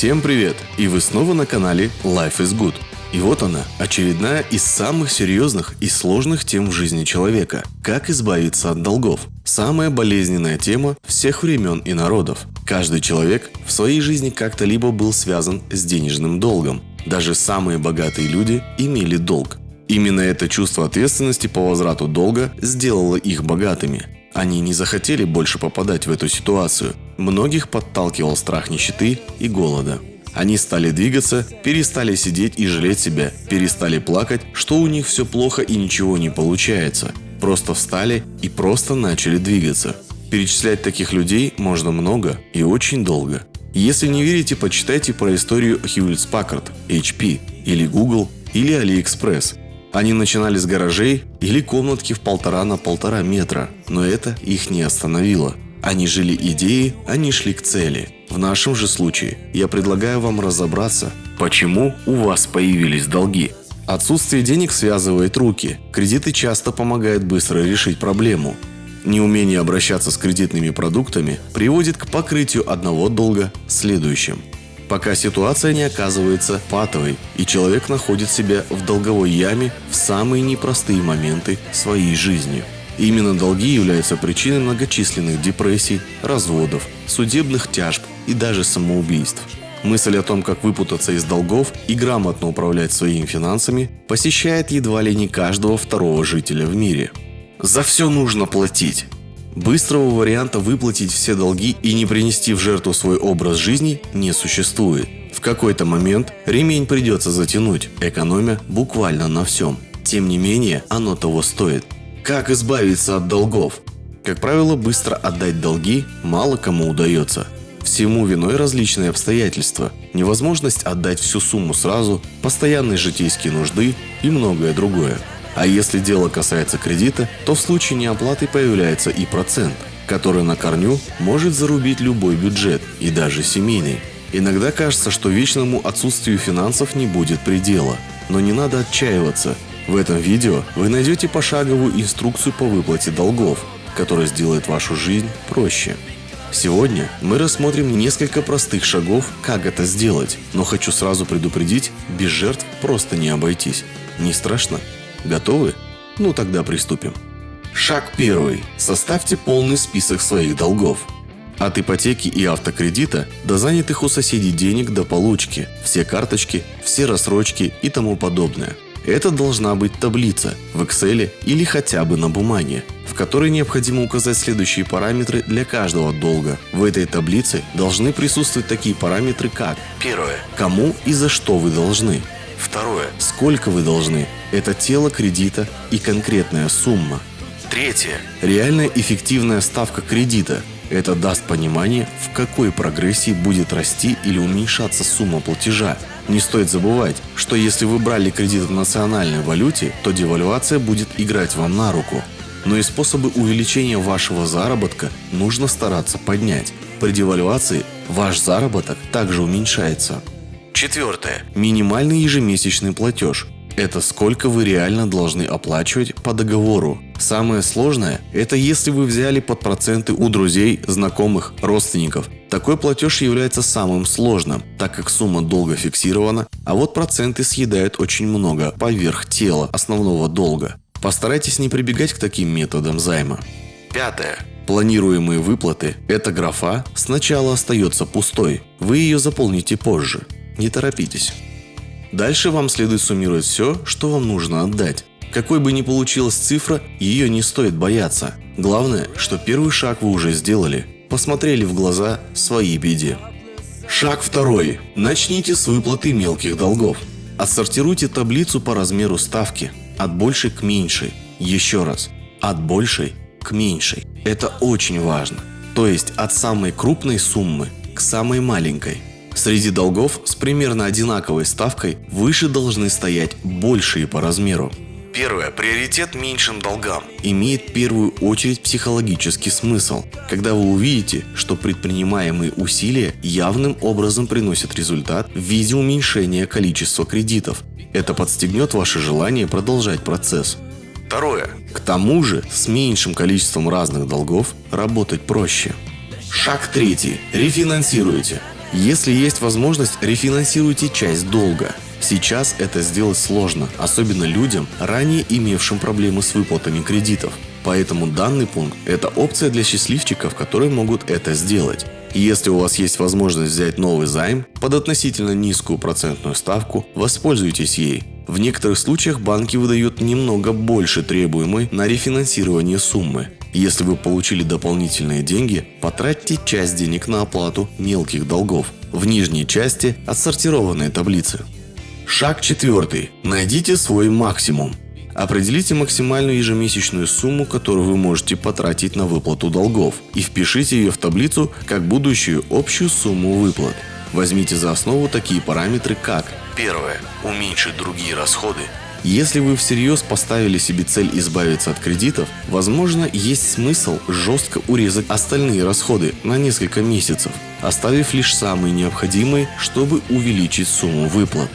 Всем привет! И вы снова на канале Life is Good. И вот она, очередная из самых серьезных и сложных тем в жизни человека. Как избавиться от долгов. Самая болезненная тема всех времен и народов. Каждый человек в своей жизни как-то либо был связан с денежным долгом. Даже самые богатые люди имели долг. Именно это чувство ответственности по возврату долга сделало их богатыми. Они не захотели больше попадать в эту ситуацию. Многих подталкивал страх нищеты и голода. Они стали двигаться, перестали сидеть и жалеть себя, перестали плакать, что у них все плохо и ничего не получается. Просто встали и просто начали двигаться. Перечислять таких людей можно много и очень долго. Если не верите, почитайте про историю Hewlett Packard, HP, или Google, или AliExpress. Они начинали с гаражей или комнатки в полтора на полтора метра, но это их не остановило. Они жили идеей, они шли к цели. В нашем же случае я предлагаю вам разобраться, почему у вас появились долги. Отсутствие денег связывает руки. Кредиты часто помогают быстро решить проблему. Неумение обращаться с кредитными продуктами приводит к покрытию одного долга следующим пока ситуация не оказывается патовой, и человек находит себя в долговой яме в самые непростые моменты своей жизни. Именно долги являются причиной многочисленных депрессий, разводов, судебных тяжб и даже самоубийств. Мысль о том, как выпутаться из долгов и грамотно управлять своими финансами, посещает едва ли не каждого второго жителя в мире. За все нужно платить. Быстрого варианта выплатить все долги и не принести в жертву свой образ жизни не существует. В какой-то момент ремень придется затянуть, экономя буквально на всем. Тем не менее, оно того стоит. Как избавиться от долгов? Как правило, быстро отдать долги мало кому удается. Всему виной различные обстоятельства, невозможность отдать всю сумму сразу, постоянные житейские нужды и многое другое. А если дело касается кредита, то в случае неоплаты появляется и процент, который на корню может зарубить любой бюджет, и даже семейный. Иногда кажется, что вечному отсутствию финансов не будет предела. Но не надо отчаиваться. В этом видео вы найдете пошаговую инструкцию по выплате долгов, которая сделает вашу жизнь проще. Сегодня мы рассмотрим несколько простых шагов, как это сделать, но хочу сразу предупредить, без жертв просто не обойтись. Не страшно? Готовы? Ну тогда приступим. Шаг первый. Составьте полный список своих долгов. От ипотеки и автокредита до занятых у соседей денег до получки, все карточки, все рассрочки и тому подобное. Это должна быть таблица в Excel или хотя бы на бумаге, в которой необходимо указать следующие параметры для каждого долга. В этой таблице должны присутствовать такие параметры как Первое. Кому и за что вы должны. Второе. Сколько вы должны? Это тело кредита и конкретная сумма. Третье. Реальная эффективная ставка кредита. Это даст понимание, в какой прогрессии будет расти или уменьшаться сумма платежа. Не стоит забывать, что если вы брали кредит в национальной валюте, то девальвация будет играть вам на руку. Но и способы увеличения вашего заработка нужно стараться поднять. При девальвации ваш заработок также уменьшается. Четвертое. Минимальный ежемесячный платеж. Это сколько вы реально должны оплачивать по договору. Самое сложное – это если вы взяли под проценты у друзей, знакомых, родственников. Такой платеж является самым сложным, так как сумма долга фиксирована, а вот проценты съедают очень много поверх тела основного долга. Постарайтесь не прибегать к таким методам займа. Пятое. Планируемые выплаты – эта графа сначала остается пустой, вы ее заполните позже. Не торопитесь. Дальше вам следует суммировать все, что вам нужно отдать. Какой бы ни получилась цифра, ее не стоит бояться. Главное, что первый шаг вы уже сделали. Посмотрели в глаза своей беде. Шаг второй. Начните с выплаты мелких долгов. Отсортируйте таблицу по размеру ставки. От большей к меньшей. Еще раз. От большей к меньшей. Это очень важно. То есть от самой крупной суммы к самой маленькой. Среди долгов с примерно одинаковой ставкой выше должны стоять большие по размеру. Первое. Приоритет меньшим долгам имеет в первую очередь психологический смысл, когда вы увидите, что предпринимаемые усилия явным образом приносят результат в виде уменьшения количества кредитов. Это подстегнет ваше желание продолжать процесс. Второе. К тому же, с меньшим количеством разных долгов работать проще. Шаг третий. Рефинансируйте. Если есть возможность, рефинансируйте часть долга. Сейчас это сделать сложно, особенно людям, ранее имевшим проблемы с выплатами кредитов. Поэтому данный пункт – это опция для счастливчиков, которые могут это сделать. Если у вас есть возможность взять новый займ под относительно низкую процентную ставку, воспользуйтесь ей. В некоторых случаях банки выдают немного больше требуемой на рефинансирование суммы. Если вы получили дополнительные деньги, потратьте часть денег на оплату мелких долгов. В нижней части отсортированные таблицы. Шаг четвертый. Найдите свой максимум. Определите максимальную ежемесячную сумму, которую вы можете потратить на выплату долгов и впишите ее в таблицу как будущую общую сумму выплат. Возьмите за основу такие параметры, как Первое. Уменьшить другие расходы. Если вы всерьез поставили себе цель избавиться от кредитов, возможно, есть смысл жестко урезать остальные расходы на несколько месяцев, оставив лишь самые необходимые, чтобы увеличить сумму выплат.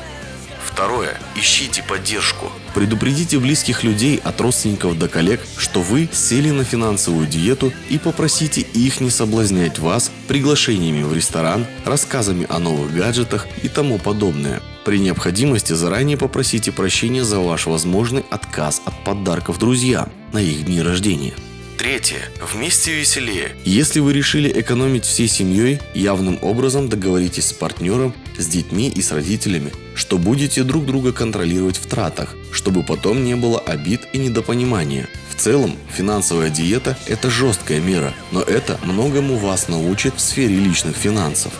Второе. Ищите поддержку. Предупредите близких людей от родственников до коллег, что вы сели на финансовую диету и попросите их не соблазнять вас приглашениями в ресторан, рассказами о новых гаджетах и тому подобное. При необходимости заранее попросите прощения за ваш возможный отказ от подарков друзьям на их дни рождения. Третье. Вместе веселее. Если вы решили экономить всей семьей, явным образом договоритесь с партнером, с детьми и с родителями, что будете друг друга контролировать в тратах, чтобы потом не было обид и недопонимания. В целом, финансовая диета – это жесткая мера, но это многому вас научит в сфере личных финансов.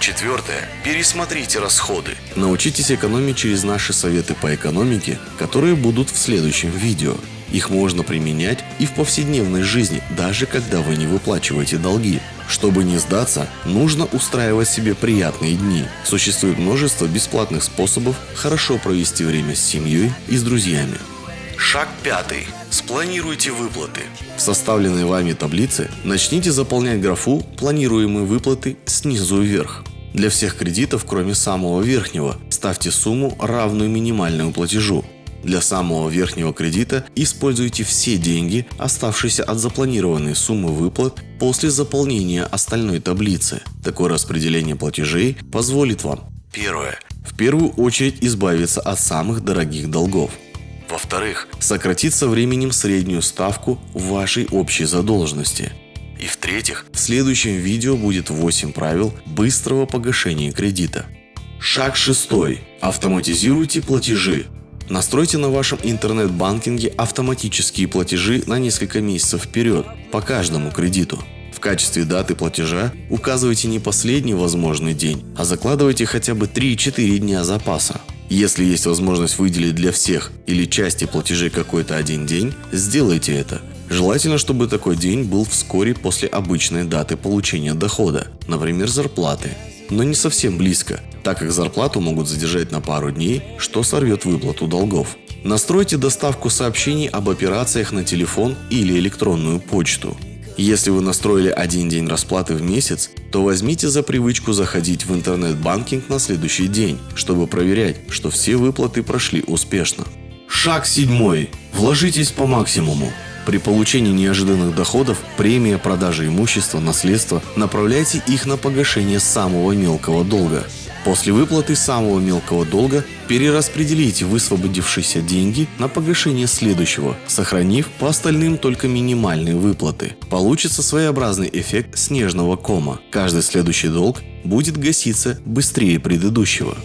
Четвертое. Пересмотрите расходы. Научитесь экономить через наши советы по экономике, которые будут в следующем видео. Их можно применять и в повседневной жизни, даже когда вы не выплачиваете долги. Чтобы не сдаться, нужно устраивать себе приятные дни. Существует множество бесплатных способов хорошо провести время с семьей и с друзьями. Шаг пятый. Спланируйте выплаты. В составленной вами таблице начните заполнять графу «Планируемые выплаты» снизу вверх. Для всех кредитов, кроме самого верхнего, ставьте сумму, равную минимальному платежу. Для самого верхнего кредита используйте все деньги, оставшиеся от запланированной суммы выплат после заполнения остальной таблицы. Такое распределение платежей позволит вам Первое. В первую очередь избавиться от самых дорогих долгов. Во-вторых, сократить со временем среднюю ставку вашей общей задолженности. И в-третьих, в следующем видео будет 8 правил быстрого погашения кредита. Шаг шестой. Автоматизируйте платежи. Настройте на вашем интернет-банкинге автоматические платежи на несколько месяцев вперед по каждому кредиту. В качестве даты платежа указывайте не последний возможный день, а закладывайте хотя бы 3-4 дня запаса. Если есть возможность выделить для всех или части платежей какой-то один день, сделайте это. Желательно, чтобы такой день был вскоре после обычной даты получения дохода, например, зарплаты. Но не совсем близко, так как зарплату могут задержать на пару дней, что сорвет выплату долгов. Настройте доставку сообщений об операциях на телефон или электронную почту. Если вы настроили один день расплаты в месяц, то возьмите за привычку заходить в интернет-банкинг на следующий день, чтобы проверять, что все выплаты прошли успешно. Шаг седьмой. Вложитесь по максимуму. При получении неожиданных доходов, премия, продажи имущества, наследства, направляйте их на погашение самого мелкого долга. После выплаты самого мелкого долга перераспределите высвободившиеся деньги на погашение следующего, сохранив по остальным только минимальные выплаты. Получится своеобразный эффект снежного кома. Каждый следующий долг будет гаситься быстрее предыдущего.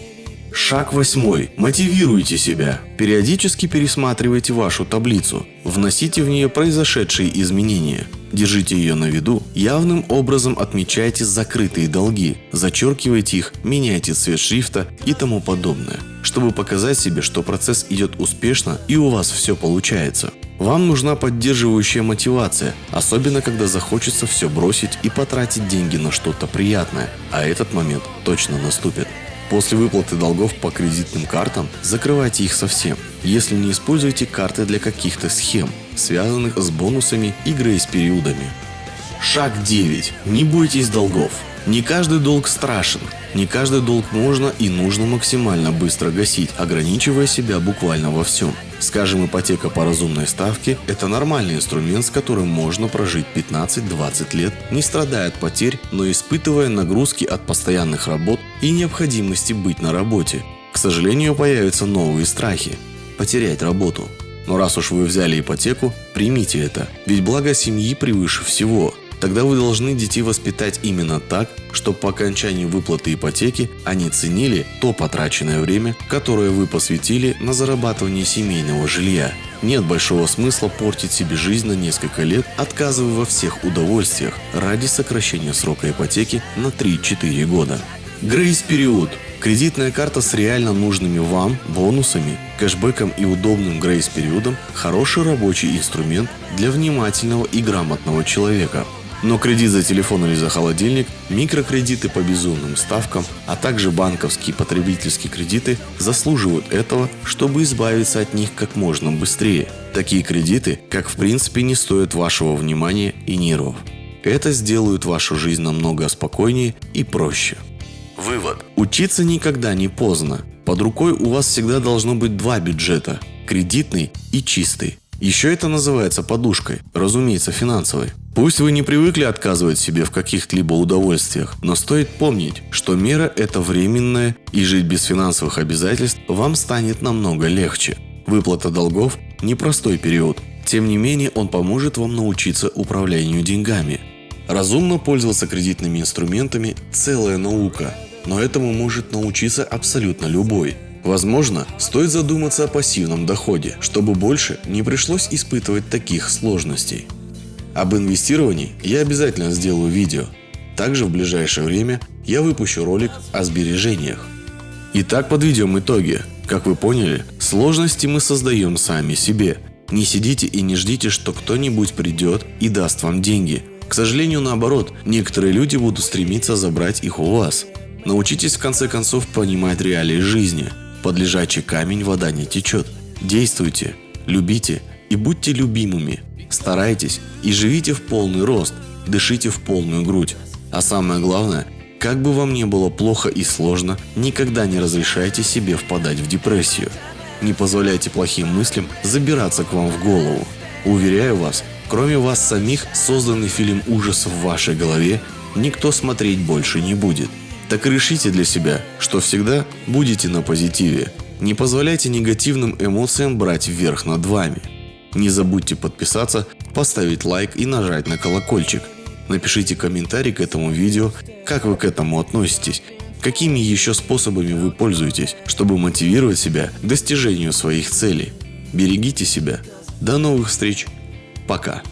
Шаг восьмой. Мотивируйте себя. Периодически пересматривайте вашу таблицу. Вносите в нее произошедшие изменения. Держите ее на виду. Явным образом отмечайте закрытые долги. Зачеркивайте их, меняйте цвет шрифта и тому подобное. Чтобы показать себе, что процесс идет успешно и у вас все получается. Вам нужна поддерживающая мотивация, особенно когда захочется все бросить и потратить деньги на что-то приятное, а этот момент точно наступит. После выплаты долгов по кредитным картам закрывайте их совсем, если не используете карты для каких-то схем, связанных с бонусами и грейс-периодами. Шаг 9. Не бойтесь долгов. Не каждый долг страшен, не каждый долг можно и нужно максимально быстро гасить, ограничивая себя буквально во всем. Скажем, ипотека по разумной ставке – это нормальный инструмент, с которым можно прожить 15-20 лет, не страдая от потерь, но испытывая нагрузки от постоянных работ и необходимости быть на работе. К сожалению, появятся новые страхи – потерять работу. Но раз уж вы взяли ипотеку, примите это, ведь благо семьи превыше всего – Тогда вы должны детей воспитать именно так, чтобы по окончании выплаты ипотеки они ценили то потраченное время, которое вы посвятили на зарабатывание семейного жилья. Нет большого смысла портить себе жизнь на несколько лет, отказывая во всех удовольствиях ради сокращения срока ипотеки на 3-4 года. Грейс-период Кредитная карта с реально нужными вам бонусами, кэшбэком и удобным грейс-периодом – хороший рабочий инструмент для внимательного и грамотного человека. Но кредит за телефон или за холодильник, микрокредиты по безумным ставкам, а также банковские потребительские кредиты заслуживают этого, чтобы избавиться от них как можно быстрее. Такие кредиты, как в принципе не стоят вашего внимания и нервов. Это сделает вашу жизнь намного спокойнее и проще. Вывод. Учиться никогда не поздно. Под рукой у вас всегда должно быть два бюджета – кредитный и чистый. Еще это называется подушкой, разумеется финансовой. Пусть вы не привыкли отказывать себе в каких-либо удовольствиях, но стоит помнить, что мера – это временная, и жить без финансовых обязательств вам станет намного легче. Выплата долгов – непростой период, тем не менее он поможет вам научиться управлению деньгами. Разумно пользоваться кредитными инструментами – целая наука, но этому может научиться абсолютно любой. Возможно, стоит задуматься о пассивном доходе, чтобы больше не пришлось испытывать таких сложностей. Об инвестировании я обязательно сделаю видео. Также в ближайшее время я выпущу ролик о сбережениях. Итак, подведем итоги. Как вы поняли, сложности мы создаем сами себе. Не сидите и не ждите, что кто-нибудь придет и даст вам деньги. К сожалению, наоборот, некоторые люди будут стремиться забрать их у вас. Научитесь в конце концов понимать реалии жизни. Под лежачий камень вода не течет. Действуйте, любите и будьте любимыми. Старайтесь и живите в полный рост, дышите в полную грудь. А самое главное, как бы вам ни было плохо и сложно, никогда не разрешайте себе впадать в депрессию. Не позволяйте плохим мыслям забираться к вам в голову. Уверяю вас, кроме вас самих, созданный фильм ужасов в вашей голове никто смотреть больше не будет. Так решите для себя, что всегда будете на позитиве. Не позволяйте негативным эмоциям брать вверх над вами. Не забудьте подписаться, поставить лайк и нажать на колокольчик. Напишите комментарий к этому видео, как вы к этому относитесь, какими еще способами вы пользуетесь, чтобы мотивировать себя к достижению своих целей. Берегите себя. До новых встреч. Пока.